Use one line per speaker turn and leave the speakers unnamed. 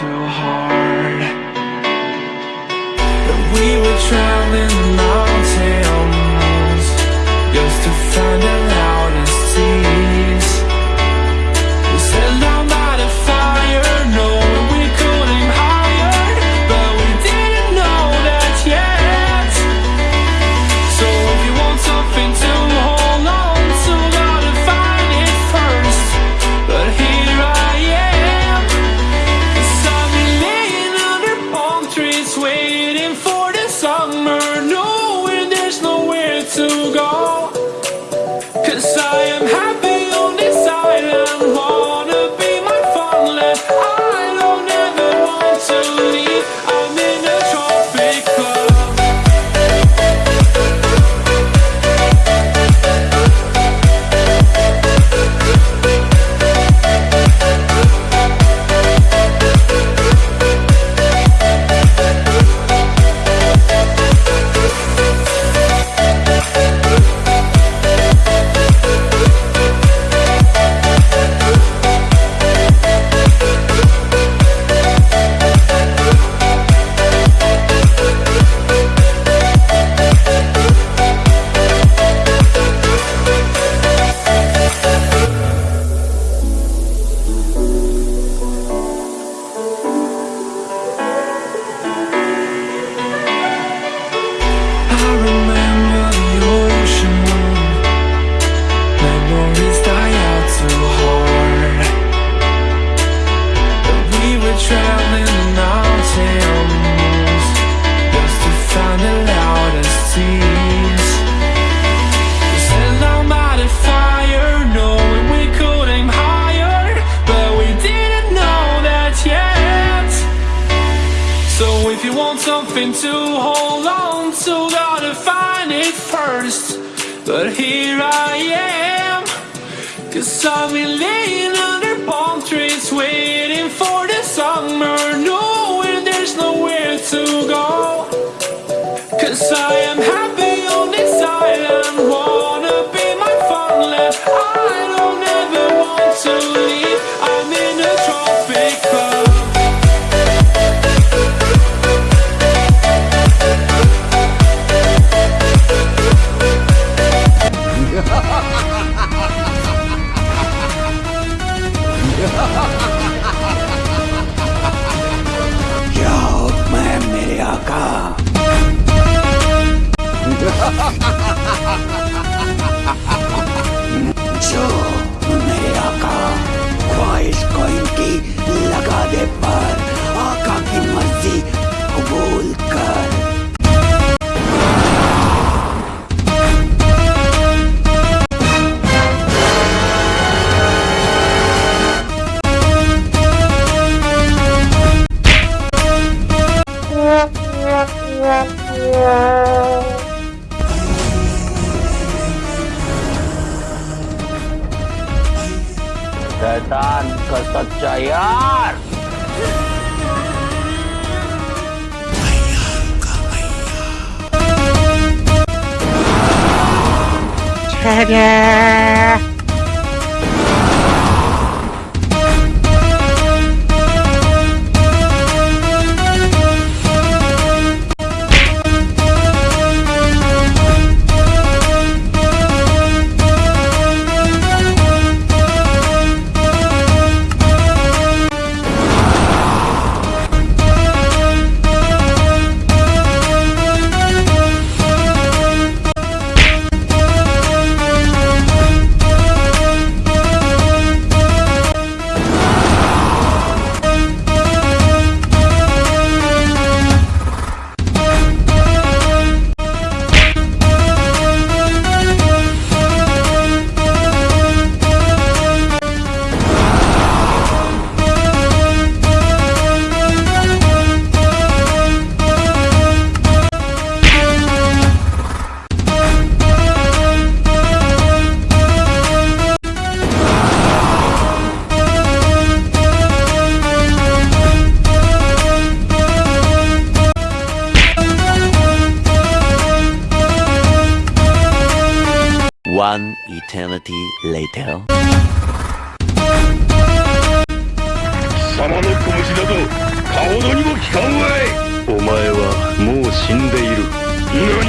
so hard. That we were traveling miles go. Something to hold on to, gotta find it first. But here I am, cause I've been laying under palm trees, waiting for the summer, knowing there's nowhere to go. Cause I
शैतान का सच्चा यार One eternity later.
貴様の拳などかほどにも効かんわいお前はもう死んでいる何